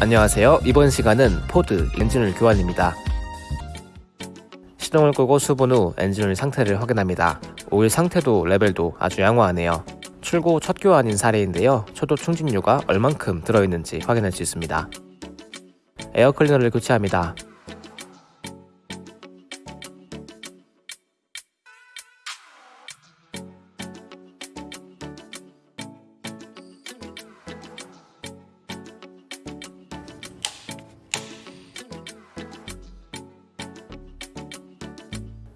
안녕하세요. 이번 시간은 포드 엔진오일 교환입니다. 시동을 끄고 수분 후 엔진오일 상태를 확인합니다. 오일 상태도 레벨도 아주 양호하네요. 출고 첫 교환인 차량인데요. 초도 충진유가 얼만큼 들어있는지 확인할 수 있습니다. 에어 클리너를 교체합니다.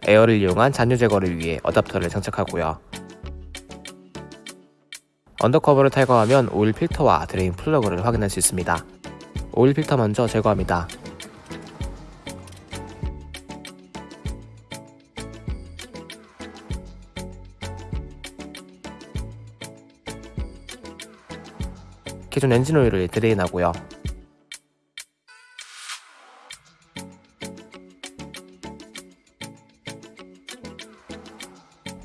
에어를 이용한 잔유 제거를 위해 어댑터를 장착하고요. under cover를 탈거하면 오일 필터와 드레인 플러그를 확인할 수 있습니다. 오일 필터 먼저 제거합니다. 기존 엔진 오일을 드레인하고요.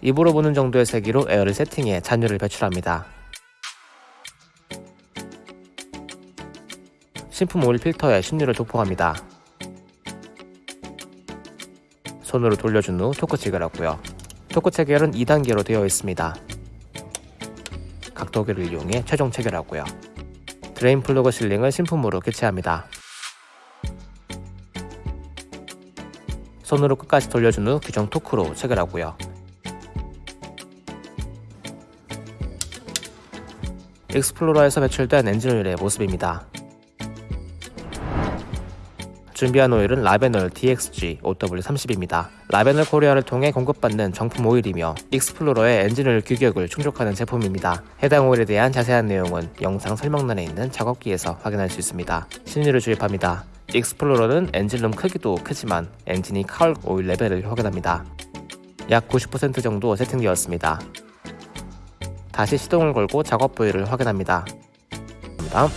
입으로 부는 정도의 세기로 에어를 세팅해 잔유를 배출합니다. 신품 오일 필터에 신유를 도포합니다. 손으로 돌려준 후 토크 체결하고요. 토크 체결은 2단계로 되어 있습니다. 각도기를 이용해 최종 체결하고요. 드레인 플러그 sealing을 신품으로 교체합니다. 손으로 끝까지 돌려준 후 규정 토크로 체결하고요. 익스플로러에서 배출된 엔진오일의 모습입니다. 준비한 오일은 라베널 DXG OW30입니다. 라베널 코리아를 통해 공급받는 정품 오일이며 익스플로러의 엔진오일 규격을 충족하는 제품입니다. 해당 오일에 대한 자세한 내용은 영상 설명란에 있는 작업기에서 확인할 수 있습니다. 신유를 주입합니다. 익스플로러는 엔진룸 크기도 크지만 엔진이 cowl 오일 레벨을 확인합니다. 약 90% 정도 세팅되었습니다. 다시 시동을 걸고 작업 부위를 확인합니다. 다음